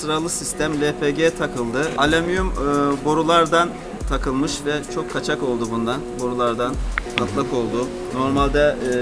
sıralı sistem LPG takıldı. Alüminyum e, borulardan takılmış ve çok kaçak oldu bundan. Borulardan patlak oldu. Normalde e,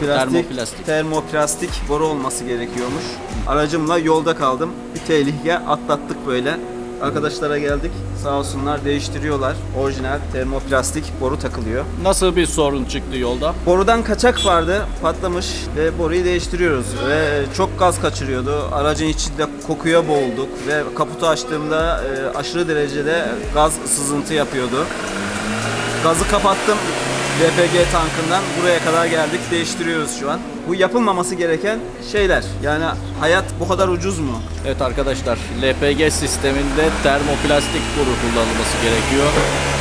plastik, Termoplastik. termoplastik boru olması gerekiyormuş. Aracımla yolda kaldım. Bir tehlike atlattık böyle. Arkadaşlara geldik. Sağ olsunlar değiştiriyorlar. Orijinal termoplastik boru takılıyor. Nasıl bir sorun çıktı yolda? Borudan kaçak vardı, patlamış ve boruyu değiştiriyoruz ve çok gaz kaçırıyordu. Aracın içinde kokuya boğulduk ve kaputu açtığımda e, aşırı derecede gaz sızıntı yapıyordu. Gazı kapattım LPG tankından buraya kadar geldik değiştiriyoruz şu an. Bu yapılmaması gereken şeyler. Yani hayat bu kadar ucuz mu? Evet arkadaşlar LPG sisteminde termoplastik boru kullanılması gerekiyor.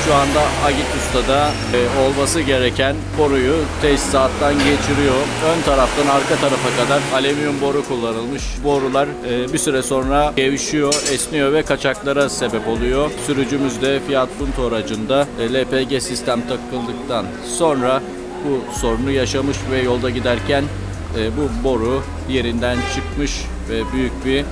Şu anda Agit Usta'da e, olması gereken boruyu tesisattan geçiriyor. Ön taraftan arka tarafa kadar alüminyum boru kullanılmış. Borular e, bir süre sonra gevşiyor, esniyor ve kaçaklara sebep oluyor. Sürücümüz de Fiat Punto aracında e, LPG sistem takıldıktan sonra bu sorunu yaşamış ve yolda giderken e, bu boru yerinden çıkmış ve büyük bir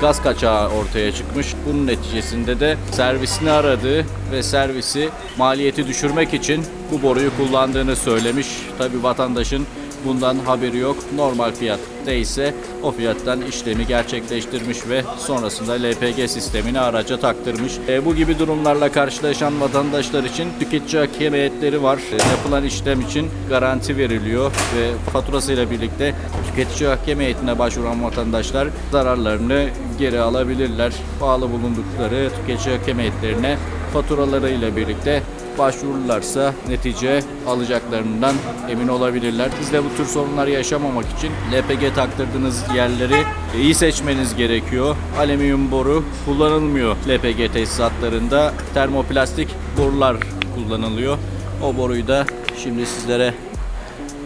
gaz kaçağı ortaya çıkmış. Bunun neticesinde de servisini aradı ve servisi maliyeti düşürmek için bu boruyu kullandığını söylemiş. Tabi vatandaşın bundan haberi yok. Normal fiyat ise o fiyattan işlemi gerçekleştirmiş ve sonrasında LPG sistemini araca taktırmış. E, bu gibi durumlarla karşılaşan vatandaşlar için tüketici hakem heyetleri var. E, yapılan işlem için garanti veriliyor ve faturasıyla birlikte tüketici hakem heyetine başvuran vatandaşlar zararlarını geri alabilirler. Bağlı bulundukları tüketici hakem heyetlerine faturalarıyla birlikte başvururlarsa netice alacaklarından emin olabilirler. Siz de bu tür sorunlar yaşamamak için LPG taktırdığınız yerleri iyi seçmeniz gerekiyor. Alüminyum boru kullanılmıyor LPG tesisatlarında. Termoplastik borular kullanılıyor. O boruyu da şimdi sizlere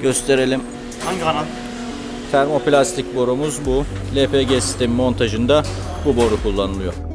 gösterelim. Hangi kanal? Termoplastik borumuz bu. LPG sistemi montajında bu boru kullanılıyor.